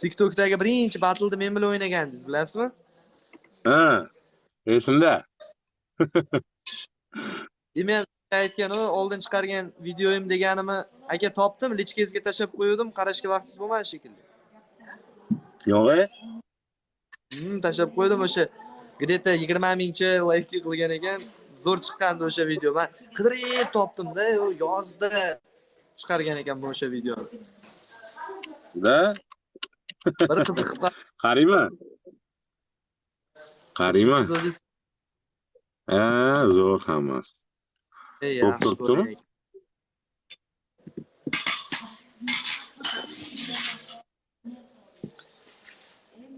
tiktokdagi birinchi batlda men bilan o'ynagandingiz bilasizmi? Ha esimda men sizga aytgan u oldin chiqargan videoyim deganimni aka topdim lichkangizga tashlab qo'yuvdim qarashga vaqtingiz bo'lmadi shekilli. Yo'q e? Hmm, tashlab qo'ydim o'sha где то yigirma mingcha layk qilgan ekan zo'r chiqqandi o'sha video. Man qidirib topdimda yozda chiqargan ekanman o'sha videoni da bir qiziqib qoldi. qarayman qarayman siz o'zingiz ha zo'r hammasi yaxshi turibdimi?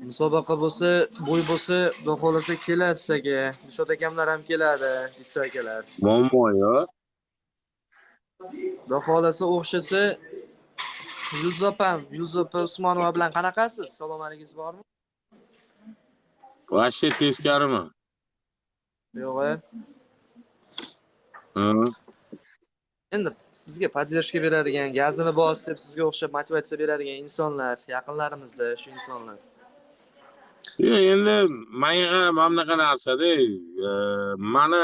musobaqa bo'lsa bo'y bo'lsa xudo xohlasa keladi sizlarga dilshod akamlar ham keladi bitta akalar. Muammo yo'q. Xudo xohlasa o'xshasa yulduz opam yulduz opa usmonova bilan qanaqasiz? Salomatligingiz bormi? Вообще teskarimi yo'q a Ha. endi bizga поддержка beradigan gazini bos deb sizga o'xshab motivatsiya beradigan insonlar yaqinlarimizda shu insonlar. Yo'q, endi manga mana bunaqa narsada e, mani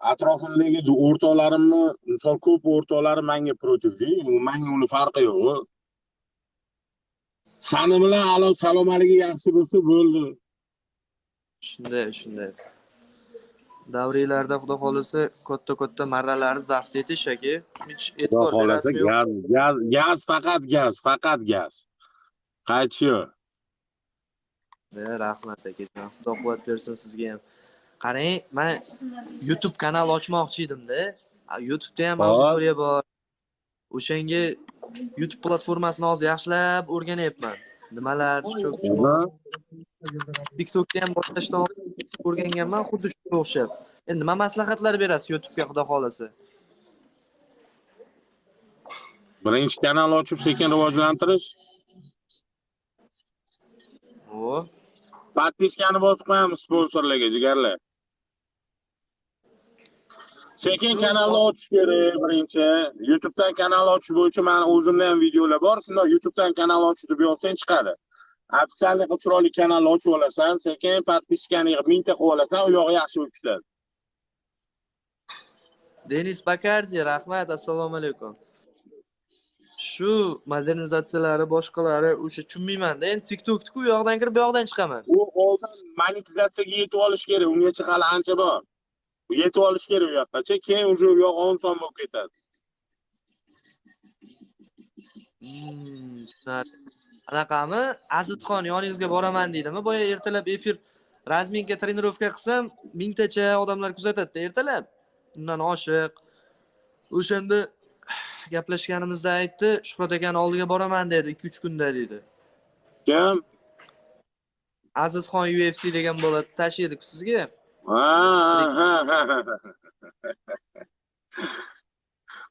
atrofimdagi o'rtoqlarimni misol ko'p o'rtoqlarim menga protivda manga uni farqi yo'q. Sani bilan alo salomaligi yaxshi bo'lsa bo'ldi. Shunday shunday. Davriylarda xudo xohlasa katta katta marralarni zabt etish aka hech e'tibor xohlasa gaz gaz gaz faqat gaz faqat gaz. Qaytish yo'q. Rahmat akajon xudo quvvat bersin sizga ham qarang man youtube kanal ochmoqchi edimda. Youtubeda ham auditoriya bor. O'shanga youtube platformasini hozir yaxshilab o'rganyapman. Nimalar cho'p tiktokda ham boshlashdan oldin o'rganganman xuddi shunga o'xshab. Endi nima maslahatlar berasiz youtubega xudo xohlasa? Birinchi kanal ochib sekin rivojlantirish. O подпискani bosib qo'yamiz sponsorlarga jigarlar. Sekin kanalni ochish kerak birinchi. Youtubedan kanal ochish bo'yicha mani o'zimda ham videolar bor. Shundoq youtubedan kanal ochish deb yozsang chiqadi. Qilib chiroyli kanalni ochib olasan sekin подпискani yig'ib mingta qilib olasan u yog'i yaxshi bo'lib ketadi. Denis bakardi rahmat assalomu alaykum shu modernizatsiyalari boshqalari o'sha tushunmaymanda. Endi tiktokniku u yoqdan kirib bu yoqdan chiqaman. U oldin monetizatsiyaga yetib olish kerak. Ungacha hali ancha bor. Yetib olish kerak u yoqqacha keyin уже u yoq oson bo'lib ketadi. Hmm, anaqami? Azizxon yoningizga boraman deydimi? Boya ertalab efir razminka trenirovka qilsam mingtacha odamlar kuzatadida ertalab. Undan oshiq. O'shanda gaplashganimizda aytdi shuhrat akani oldiga boraman dedi ikki uch kunda dedi. Kim? Azizxon ufc degan bola tashiydiku sizga?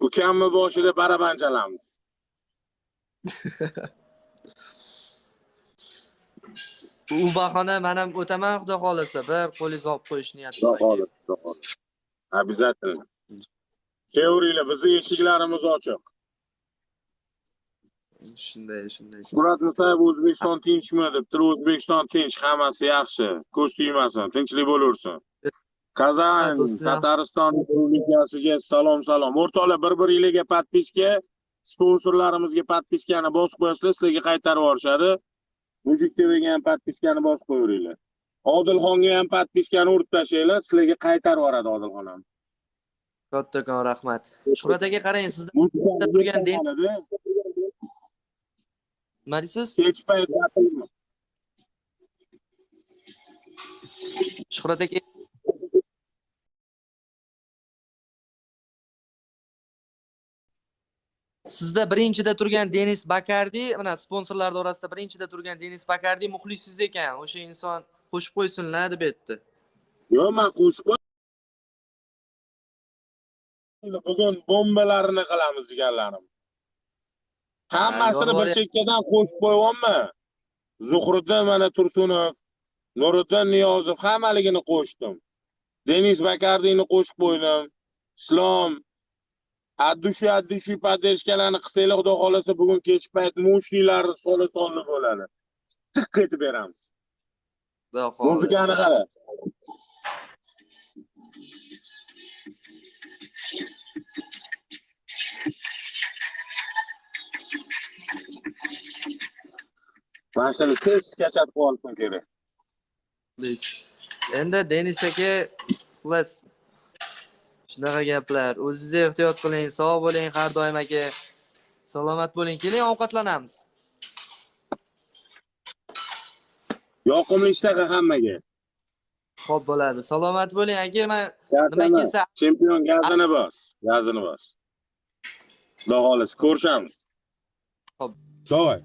Ukamni boshida baraban chalamiz u bahona man ham o'taman xudo xohlasa. Bir qo'lingizni olib qo'yish niyatim xudo xohlasa xudo kelavringlar bizni eshiklarimiz ochiq. Shunday shunday shuhrat musayev o'zbekiston tinchmi debdi o'zbekiston tinch hammasi yaxshi. Ko'z tegmasin tinchlik bo'laversin kazan tatariston respublikasiga salom salom. O'rtoqlar bir biringlarga подписка sponsorlarimizga подпискani bosib qo'yasizlar sizlarga qaytarib yuborishadi. Mujik tvga ham подпискani bosib qo'yaveringlar odilxonga ham подпискani urib tashlanglar sizlarga qaytarib yuboradi odilxon ham kattakon rahmat. Shuhrat aka qarang sizda turgan nima deysiz kech payt gapirma. shuhrat aka sizda birinchida turgan denis bakardi mana sponsorlar orasida birinchida turgan denis bakardi muxlisingiz ekan. O'sha inson qo'shib qo'ysinlar deb aytdi. Yo'q man qo'shib bugun bombalarini qilamiz jigarlarim hammasini Ha, bir chekkadan qo'shib qo'yyapman zuhriddin mana tursunov nuriddin niyozov hammaligini qo'shdim. Denis bakardiyni qo'shib qo'ydim. Islom addushi addushi поддержкаларni qilsanglar xudo xohlasa bugun kechki payt mushnilarni sola sonli bo'ladi. Tiq etib beramiz. Xudo muzikani qara mana shuni tez kachatib olishim kerak Please. Endi Denis aka xullas shunaqa gaplar. O'zingiz ehtiyot qiling, sog' bo'ling har doim aka. Salomat bo'ling. Keling ovqatlanamiz. yoqimli ishtaqa hammaga Xo'p bo'ladi. Salomat bo'ling aka. Men nima kelsa chempion gazini bos gazini bos xudo xohlasa ko'rishamiz Xo'p. давай